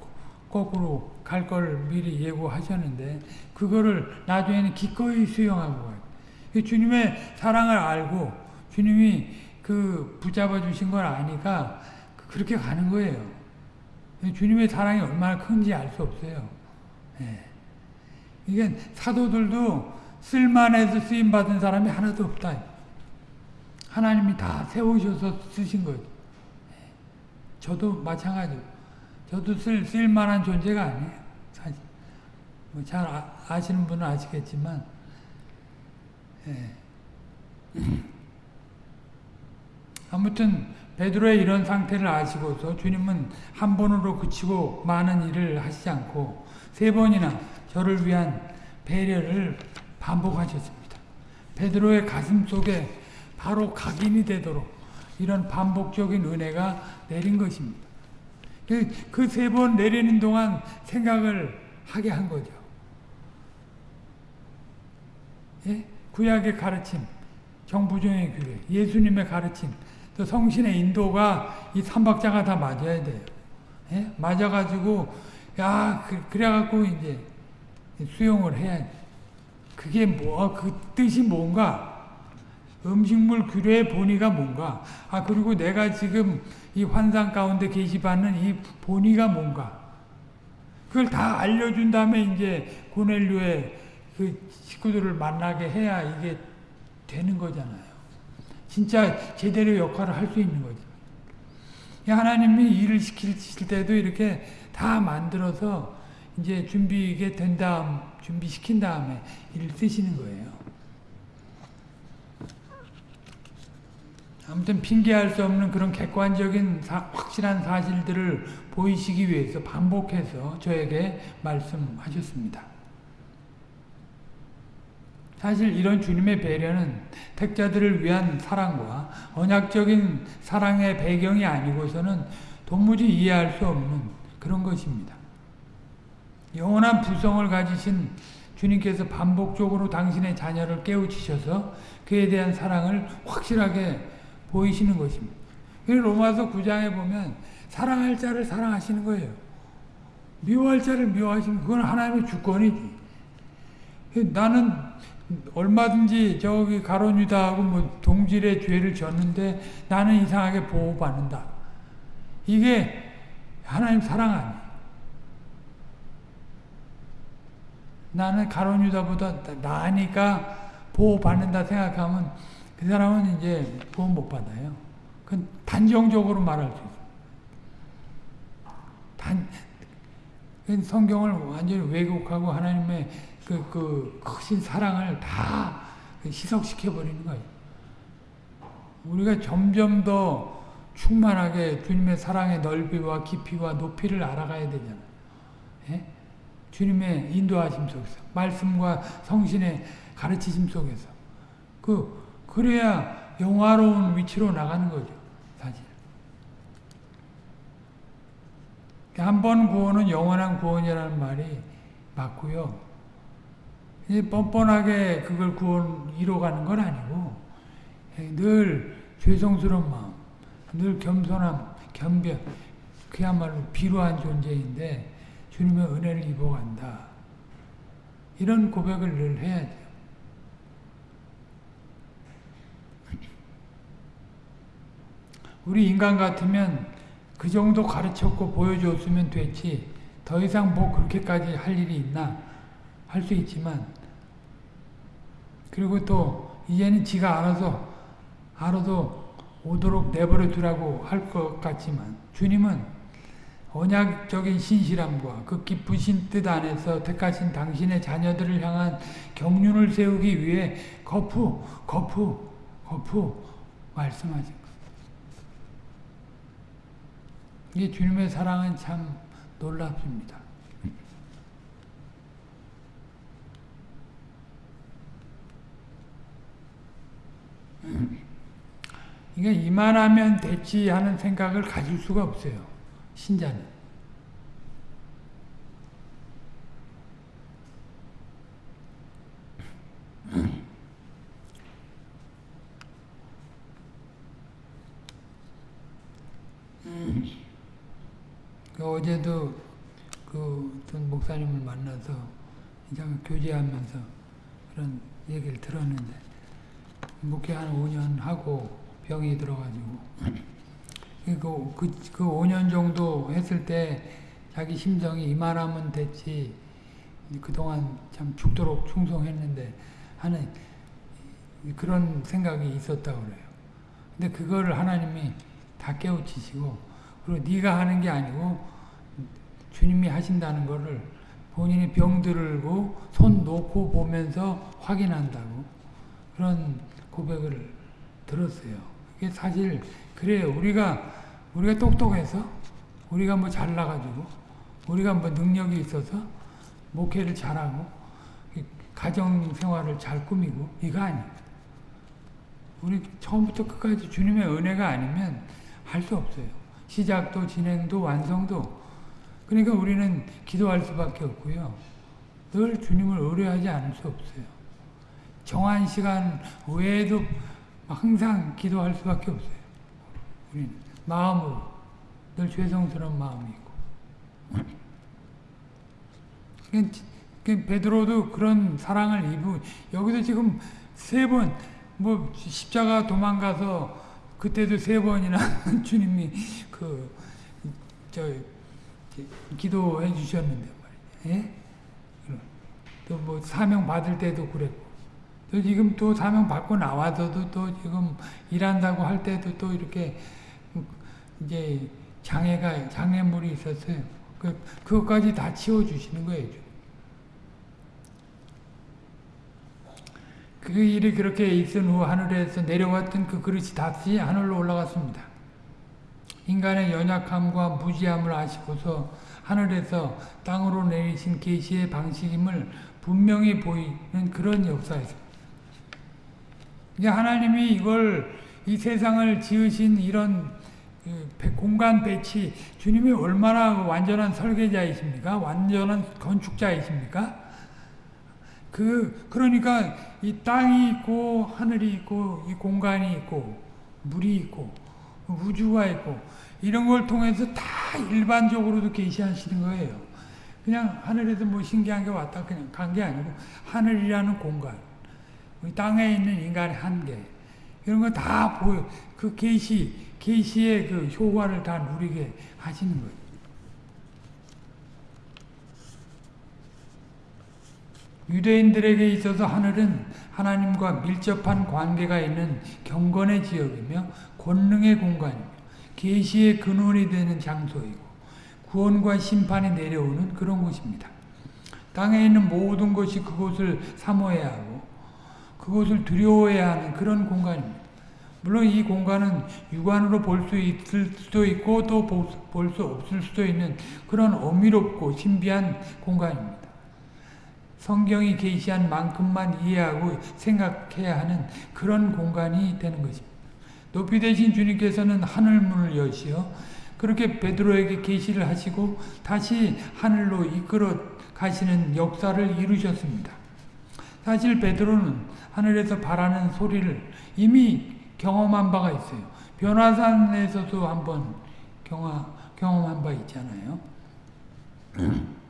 거꾸로 갈 걸 미리 예고하셨는데 그거를 나중에는 기꺼이 수용하고 가요. 주님의 사랑을 알고 주님이 그 붙잡아 주신 걸 아니까 그렇게 가는 거예요. 주님의 사랑이 얼마나 큰지 알 수 없어요. 예. 이게 사도들도 쓸만해서 쓰임 받은 사람이 하나도 없다. 하나님이 다 세우셔서 쓰신 거죠. 예. 저도 마찬가지로. 저도 쓸, 쓸만한 존재가 아니에요. 사실. 뭐 잘 아, 시는 분은 아시겠지만, 예. 아무튼, 베드로의 이런 상태를 아시고서 주님은 한 번으로 그치고 많은 일을 하시지 않고 세 번이나 저를 위한 배려를 반복하셨습니다. 베드로의 가슴 속에 바로 각인이 되도록 이런 반복적인 은혜가 내린 것입니다. 그 세 번 내리는 동안 생각을 하게 한 거죠. 예? 구약의 가르침, 정부정의 교회, 예수님의 가르침, 또 성신의 인도가 이 삼박자가 다 맞아야 돼요. 예? 맞아가지고 야 그, 래갖고 이제 수용을 해야지. 그게 뭐 그 뜻이 뭔가 음식물 규례의 본의가 뭔가 아 그리고 내가 지금 이 환상 가운데 계시받는 이 본의가 뭔가 그걸 다 알려준 다음에 이제 고넬료의 그 식구들을 만나게 해야 이게 되는 거잖아요. 진짜 제대로 역할을 할 수 있는 거죠. 하나님이 일을 시킬 때도 이렇게 다 만들어서 이제 준비게 된 다음, 준비시킨 다음에 일을 쓰시는 거예요. 아무튼 핑계할 수 없는 그런 객관적인 사, 확실한 사실들을 보이시기 위해서 반복해서 저에게 말씀하셨습니다. 사실 이런 주님의 배려는 택자들을 위한 사랑과 언약적인 사랑의 배경이 아니고서는 도무지 이해할 수 없는 그런 것입니다. 영원한 부성을 가지신 주님께서 반복적으로 당신의 자녀를 깨우치셔서 그에 대한 사랑을 확실하게 보이시는 것입니다. 로마서 9장에 보면 사랑할 자를 사랑하시는 거예요. 미워할 자를 미워하시는 그건 하나님의 주권이지. 나는 얼마든지 저기 가론 유다하고 뭐 동질의 죄를 졌는데 나는 이상하게 보호받는다. 이게 하나님 사랑 아니에요. 나는 가론 유다보다 나으니까 보호받는다 생각하면 그 사람은 이제 보호 못 받아요. 그건 단정적으로 말할 수 있어요. 단, 성경을 완전히 왜곡하고 하나님의 그, 그 크신 사랑을 다 희석시켜 버리는 거예요. 우리가 점점 더 충만하게 주님의 사랑의 넓이와 깊이와 높이를 알아가야 되잖아요. 예? 주님의 인도하심 속에서 말씀과 성신의 가르치심 속에서 그 그래야 영화로운 위치로 나가는 거죠. 사실. 한 번 구원은 영원한 구원이라는 말이 맞고요. 뻔뻔하게 그걸 구원 이뤄가는 건 아니고 늘 죄송스러운 마음, 늘 겸손함, 겸변, 그야말로 비루한 존재인데 주님의 은혜를 입어간다. 이런 고백을 늘 해야 돼요. 우리 인간 같으면 그 정도 가르쳤고 보여줬으면 됐지. 더 이상 뭐 그렇게까지 할 일이 있나? 할 수 있지만. 그리고 또 이제는 지가 알아서 알아도 오도록 내버려 두라고 할 것 같지만 주님은 언약적인 신실함과 그 기쁘신 뜻 안에서 택하신 당신의 자녀들을 향한 경륜을 세우기 위해 거푸 거푸 거푸 말씀하신 것. 이게 주님의 사랑은 참 놀랍습니다. 이게 이만하면 됐지 하는 생각을 가질 수가 없어요. 신자는. 그 어제도 그 어떤 목사님을 만나서 그냥 교제하면서 그런 얘기를 들었는데 목회 한 5년 하고 병이 들어가지고 그, 그, 그 5년 정도 했을 때 자기 심정이 이만하면 됐지 그동안 참 죽도록 충성했는데 하는 그런 생각이 있었다고 그래요. 근데 그거를 하나님이 다 깨우치시고 그리고 네가 하는 게 아니고 주님이 하신다는 거를 본인이 병 들고 손 놓고 보면서 확인한다고 그런 고백을 들었어요. 이게 사실 그래요. 우리가 우리가 똑똑해서 우리가 뭐 잘나가지고 우리가 뭐 능력이 있어서 목회를 잘하고 가정 생활을 잘 꾸미고 이거 아니에요. 우리 처음부터 끝까지 주님의 은혜가 아니면 할 수 없어요. 시작도 진행도 완성도 그러니까 우리는 기도할 수밖에 없고요. 늘 주님을 의뢰하지 않을 수 없어요. 정한 시간 외에도 항상 기도할 수밖에 없어요. 우리는 마음으로 늘 죄송스러운 마음이 있고. 베드로도 그런 사랑을 입고 여기서 지금 세 번 뭐 십자가 도망가서 그때도 세 번이나 주님이 그저 기도해 주셨는데 말이에요. 예? 또뭐 사명 받을 때도 그랬고 또 지금 또 사명 받고 나와서도 또 지금 일한다고 할 때도 또 이렇게 이제 장애가 장애물이 있었어요. 그 그것까지 다 치워 주시는 거예요. 그 일이 그렇게 있은 후 하늘에서 내려왔던 그 그릇이 다시 하늘로 올라갔습니다. 인간의 연약함과 무지함을 아시고서 하늘에서 땅으로 내리신 계시의 방식임을 분명히 보이는 그런 역사였습니다. 하나님이 이걸 이 세상을 지으신 이런 그 공간 배치 주님이 얼마나 완전한 설계자이십니까? 완전한 건축자이십니까? 그 그러니까 이 땅이 있고 하늘이 있고 이 공간이 있고 물이 있고 우주가 있고 이런 걸 통해서 다 일반적으로도 계시하시는 거예요. 그냥 하늘에서 뭐 신기한 게 왔다 그냥 간 게 아니고 하늘이라는 공간, 땅에 있는 인간의 한계 이런 거 다 보여. 그 계시 계시의 그 효과를 다 누리게 하시는 거예요. 유대인들에게 있어서 하늘은 하나님과 밀접한 관계가 있는 경건의 지역이며 권능의 공간이며 계시의 근원이 되는 장소이고 구원과 심판이 내려오는 그런 곳입니다. 땅에 있는 모든 것이 그곳을 사모해야 하고 그곳을 두려워해야 하는 그런 공간입니다. 물론 이 공간은 육안으로 볼 수 있을 수도 있고 또 볼 수 없을 수도 있는 그런 어미롭고 신비한 공간입니다. 성경이 계시한 만큼만 이해하고 생각해야 하는 그런 공간이 되는 것입니다. 높이 되신 주님께서는 하늘문을 여시어 그렇게 베드로에게 계시를 하시고 다시 하늘로 이끌어 가시는 역사를 이루셨습니다. 사실 베드로는 하늘에서 바라는 소리를 이미 경험한 바가 있어요. 변화산에서도 한번 경화, 경험한 바 있잖아요.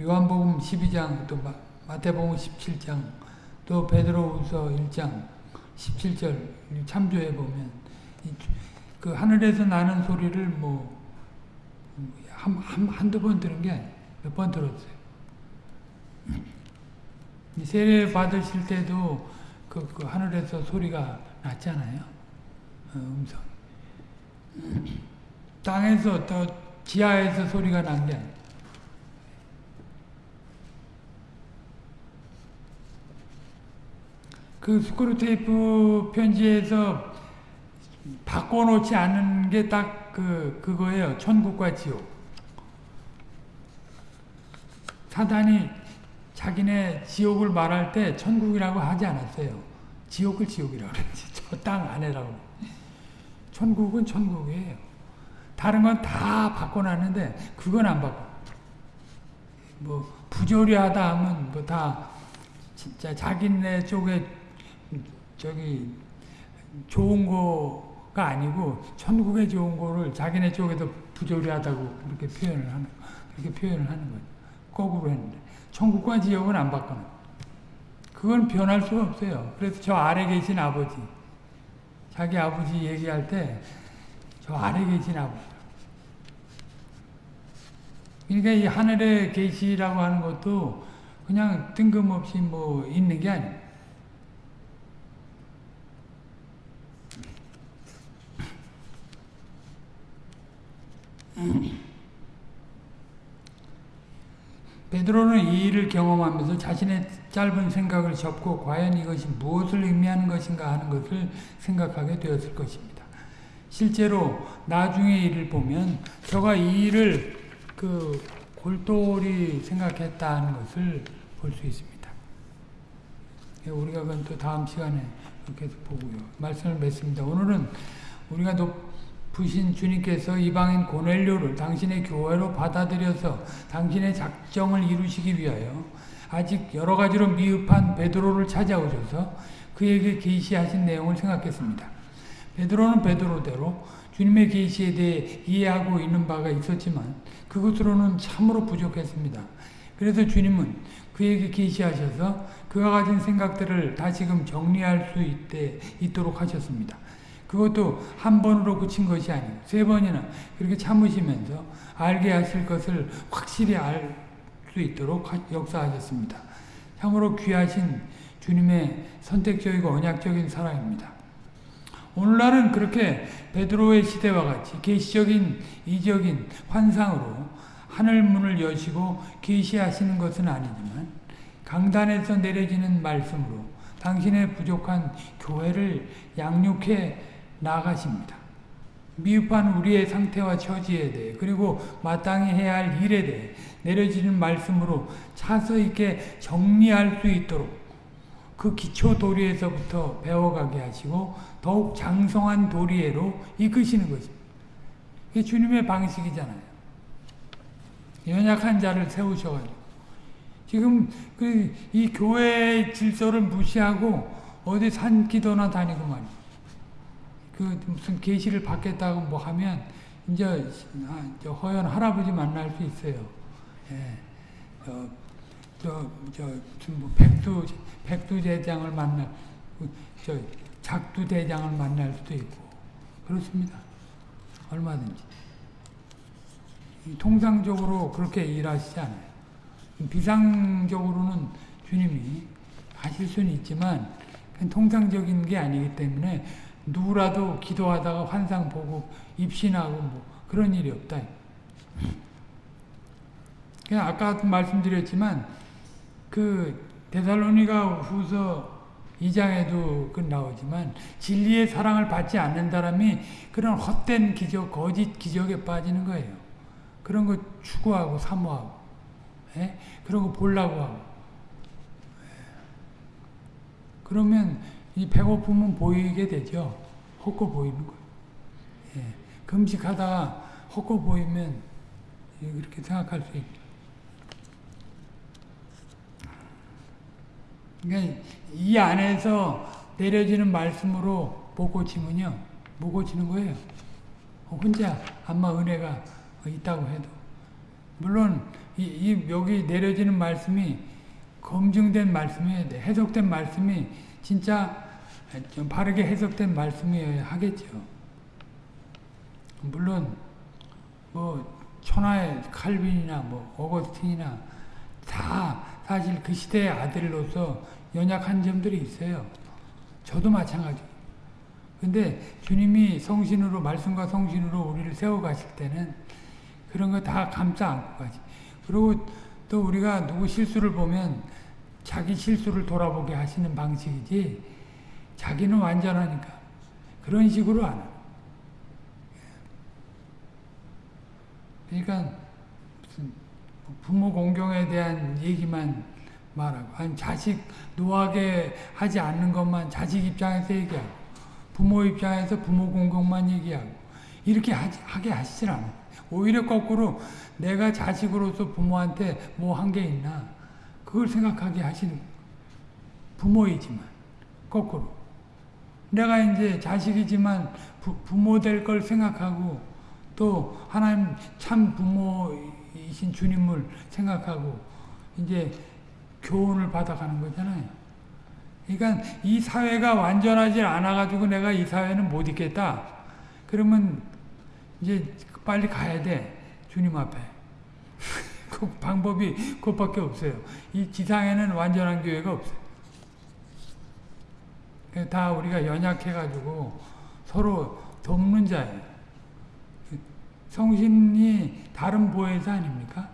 요한복음 12장 또 마태복음 17장 또 베드로후서 1장 17절 참조해 보면 그 하늘에서 나는 소리를 뭐 한, 한, 한두 번 들은 게 몇 번 들었어요. 세례 받으실 때도 그, 그 하늘에서 소리가 났잖아요. 어, 음성. 땅에서 또 지하에서 소리가 난 게 아니에요. 그 스크루테이프 편지에서 바꿔놓지 않은 게 딱 그, 그거예요. 천국과 지옥. 사단이 자기네 지옥을 말할 때 천국이라고 하지 않았어요. 지옥을 지옥이라고 그랬지. 저 땅 안에라고. 천국은 천국이에요. 다른 건 다 바꿔놨는데 그건 안 바꿔. 뭐 부조리하다 하면 뭐 다 진짜 자기네 쪽에 저기 좋은 거가 아니고 천국에 좋은 거를 자기네 쪽에서 부조리하다고 그렇게 표현을 하는 그렇게 표현을 하는 거예요. 거꾸로 했는데 천국과 지옥은 안 바꿔요. 그건 변할 수가 없어요. 그래서 저 아래 계신 아버지 자기 아버지 얘기할 때 저 아래 계신 아버지 그러니까 이 하늘에 계시라고 하는 것도 그냥 뜬금없이 뭐 있는 게 아니에요. 베드로는 이 일을 경험하면서 자신의 짧은 생각을 접고 과연 이것이 무엇을 의미하는 것인가 하는 것을 생각하게 되었을 것입니다. 실제로 나중의 일을 보면 저가 이 일을 그 골똘히 생각했다는 것을 볼 수 있습니다. 우리가 그건 또 다음 시간에 이렇게 보고요. 말씀을 맺습니다. 오늘은 우리가 높 으신 주님께서 이방인 고넬료를 당신의 교회로 받아들여서 당신의 작정을 이루시기 위하여 아직 여러 가지로 미흡한 베드로를 찾아오셔서 그에게 계시하신 내용을 생각했습니다. 베드로는 베드로대로 주님의 계시에 대해 이해하고 있는 바가 있었지만 그것으로는 참으로 부족했습니다. 그래서 주님은 그에게 계시하셔서 그가 가진 생각들을 다시금 정리할 수 있대, 있도록 하셨습니다. 그것도 한 번으로 그친 것이 아니고 세 번이나 그렇게 참으시면서 알게 하실 것을 확실히 알 수 있도록 역사하셨습니다. 참으로 귀하신 주님의 선택적이고 언약적인 사랑입니다. 오늘날은 그렇게 베드로의 시대와 같이 계시적인 이적인 환상으로 하늘 문을 여시고 계시하시는 것은 아니지만 강단에서 내려지는 말씀으로 당신의 부족한 교회를 양육해 나가십니다. 미흡한 우리의 상태와 처지에 대해 그리고 마땅히 해야 할 일에 대해 내려지는 말씀으로 차서 있게 정리할 수 있도록 그 기초 도리에서부터 배워가게 하시고 더욱 장성한 도리에로 이끄시는 것입니다. 이게 주님의 방식이잖아요. 연약한 자를 세우셔가지고 지금 그 이 교회의 질서를 무시하고 어디 산 기도나 다니고 말이야. 그 무슨 계시를 받겠다고 뭐 하면 이제 아, 허연 할아버지 만날 수 있어요. 예. 어, 저, 저, 뭐 백두, 백두 대장을 만날, 그 저, 작두 대장을 만날 수도 있고, 그렇습니다. 얼마든지. 통상적으로 그렇게 일하시지 않아요. 비상적으로는 주님이 하실 수는 있지만, 통상적인 게 아니기 때문에, 누구라도 기도하다가 환상 보고 입신하고 뭐 그런 일이 없다. 그냥 아까 말씀드렸지만 그 데살로니가 후서 2장에도 그 나오지만 진리의 사랑을 받지 않는 사람이 그런 헛된 기적, 거짓 기적에 빠지는 거예요. 그런 거 추구하고 사모하고. 예? 그런 거 보려고 하고. 예. 그러면 이 배고픔은 보이게 되죠. 헛거 보이는 거예요. 예. 금식하다가 헛거 보이면 그렇게 생각할 수 있죠. 그러니까 이 안에서 내려지는 말씀으로 못 고치면요. 못 고치는 거예요. 혼자 안마 은혜가 있다고 해도. 물론 이, 이 여기 내려지는 말씀이 검증된 말씀이어야 돼. 해석된 말씀이 진짜 좀 바르게 해석된 말씀이어야 하겠죠. 물론 뭐 천하의 칼빈이나 뭐 어거스틴이나 다 사실 그 시대의 아들로서 연약한 점들이 있어요. 저도 마찬가지. 근데 주님이 성신으로 말씀과 성신으로 우리를 세워 가실 때는 그런 거 다 감싸 안고 가지. 그리고 또 우리가 누구 실수를 보면 자기 실수를 돌아보게 하시는 방식이지 자기는 완전하니까 그런 식으로 안. 그러니까 부모 공경에 대한 얘기만 말하고 아니 자식 노하게 하지 않는 것만 자식 입장에서 얘기하고 부모 입장에서 부모 공경만 얘기하고 이렇게 하지, 하게 하시질 않아요. 오히려 거꾸로 내가 자식으로서 부모한테 뭐 한 게 있나 그걸 생각하게 하시는 부모이지만 거꾸로 내가 이제 자식이지만 부, 부모 될 걸 생각하고 또 하나님 참 부모이신 주님을 생각하고 이제 교훈을 받아가는 거잖아요. 그러니까 이 사회가 완전하지 않아가지고 내가 이 사회는 못 있겠다. 그러면 이제 빨리 가야 돼. 주님 앞에. 그 방법이 그것밖에 없어요. 이 지상에는 완전한 교회가 없어요. 다 우리가 연약해가지고 서로 돕는 자예요. 성신이 다른 보혜사 아닙니까?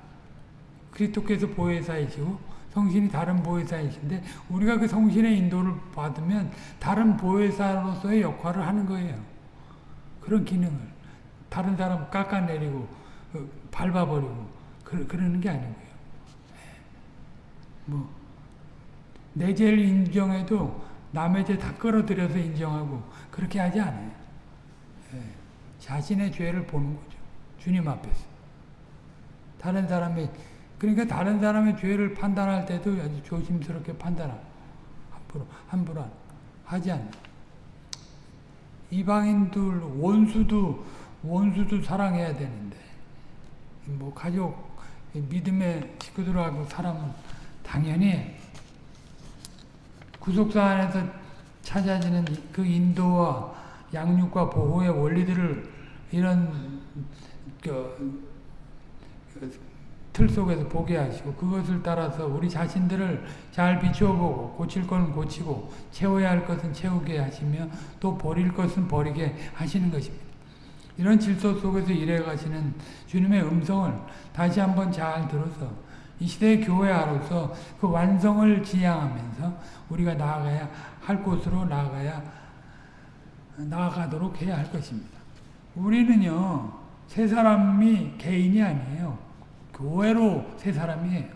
그리스도께서 보혜사이시고 성신이 다른 보혜사이신데 우리가 그 성신의 인도를 받으면 다른 보혜사로서의 역할을 하는 거예요. 그런 기능을 다른 사람 깎아내리고 밟아버리고 그, 그러는 게 아니고요. 뭐 내 죄를 인정해도 남의 죄 다 끌어들여서 인정하고 그렇게 하지 않아요. 자신의 죄를 보는 거죠. 주님 앞에서. 다른 사람의 그러니까 다른 사람의 죄를 판단할 때도 아주 조심스럽게 판단하고 함부로 함부로 하지 않는 이방인들 원수도 원수도 사랑해야 되는데 뭐 가족 믿음의 식구들하고 사람은 당연히 구속사 안에서 찾아지는 그 인도와 양육과 보호의 원리들을 이런 그, 틀 속에서 보게 하시고 그것을 따라서 우리 자신들을 잘 비추어보고 고칠 것은 고치고 채워야 할 것은 채우게 하시며 또 버릴 것은 버리게 하시는 것입니다. 이런 질서 속에서 일해 가시는 주님의 음성을 다시 한번 잘 들어서 이 시대의 교회아로서 그 완성을 지향하면서 우리가 나아가야 할 곳으로 나아가야 나아가도록 해야 할 것입니다. 우리는요 세 사람이 개인이 아니에요. 교회로 새 사람이에요.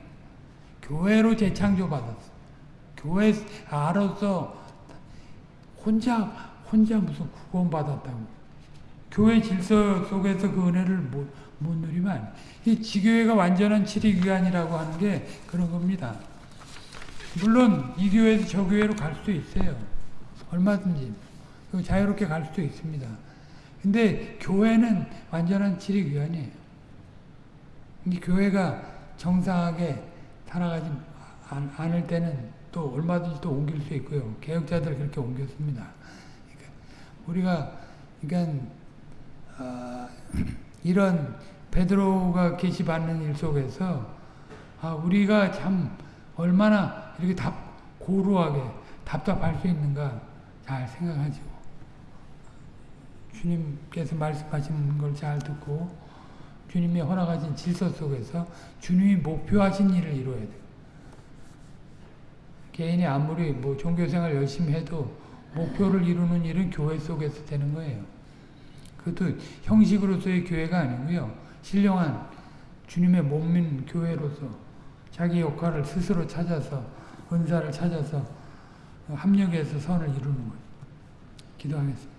교회로 재창조 받았어. 교회 알아서 혼자 혼자 무슨 구원 받았다고. 교회 질서 속에서 그 은혜를 못, 못 누리면 이 지교회가 완전한 치리기관이라고 하는 게 그런 겁니다. 물론 이 교회에서 저 교회로 갈 수도 있어요. 얼마든지 자유롭게 갈 수도 있습니다. 근데 교회는 완전한 치리기관이에요. 이 교회가 정상하게 살아가지 않을 때는 또 얼마든지 또 옮길 수 있고요. 개혁자들 그렇게 옮겼습니다. 그러니까 우리가 그러니까 어, 이런 베드로가 계시받는 일 속에서 아, 우리가 참 얼마나 이렇게 답 고루하게 답답할 수 있는가 잘 생각하죠. 주님께서 말씀하시는 걸 잘 듣고 주님이 허락하신 질서 속에서 주님이 목표하신 일을 이루어야 돼요. 개인이 아무리 뭐 종교생활 열심히 해도 목표를 이루는 일은 교회 속에서 되는 거예요. 그것도 형식으로서의 교회가 아니고요. 신령한 주님의 몸인 교회로서 자기 역할을 스스로 찾아서 은사를 찾아서 합력해서 선을 이루는 거예요. 기도하겠습니다.